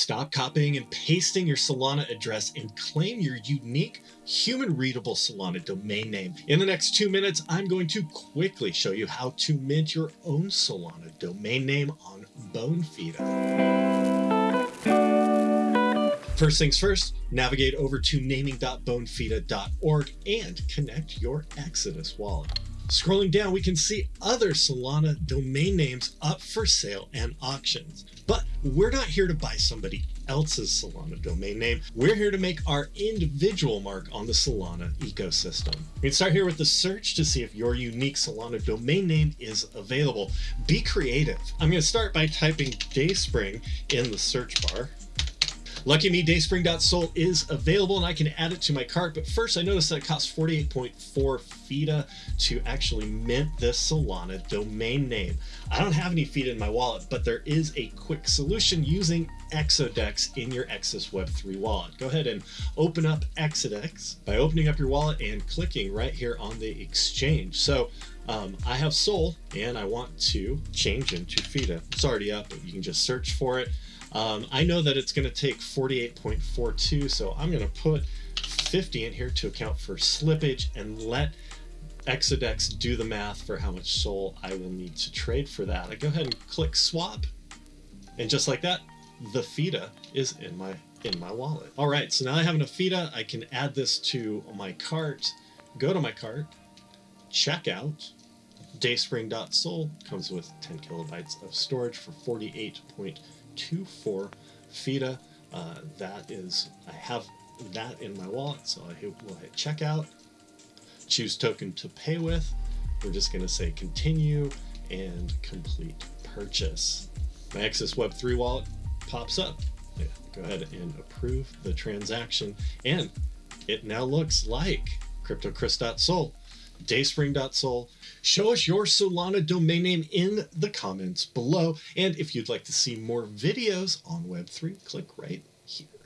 Stop copying and pasting your Solana address and claim your unique human readable Solana domain name. In the next two minutes, I'm going to quickly show you how to mint your own Solana domain name on Bonfida. First things first, navigate over to naming.bonfida.org and connect your Exodus wallet. Scrolling down, we can see other Solana domain names up for sale and auctions. But we're not here to buy somebody else's Solana domain name. We're here to make our individual mark on the Solana ecosystem. We can start here with the search to see if your unique Solana domain name is available. Be creative. I'm going to start by typing Dayspring in the search bar. Lucky Me Dayspring.Sol is available and I can add it to my cart, but first I noticed that it costs 48.4 FIDA to actually mint this Solana domain name. I don't have any FIDA in my wallet, but there is a quick solution using Exodex in your Exodus Web3 wallet. Go ahead and open up Exodex by opening up your wallet and clicking right here on the exchange. So um, I have Sol and I want to change into FIDA. It's already up, but you can just search for it. Um, I know that it's going to take 48.42, so I'm going to put 50 in here to account for slippage and let Exodex do the math for how much SOL I will need to trade for that. I go ahead and click swap, and just like that, the FIDA is in my in my wallet. All right, so now I have enough FIDA, I can add this to my cart, go to my cart, check out, dayspring.sol comes with 10 kilobytes of storage for 48.2 for FIDA. Uh, that is, I have that in my wallet, so I hit, will hit checkout, choose token to pay with. We're just going to say continue and complete purchase. My Exodus Web3 wallet pops up. Yeah, go ahead and approve the transaction, and it now looks like CryptoChris.sol, Dayspring.sol, Show us your Solana domain name in the comments below. And if you'd like to see more videos on Web3, click right here.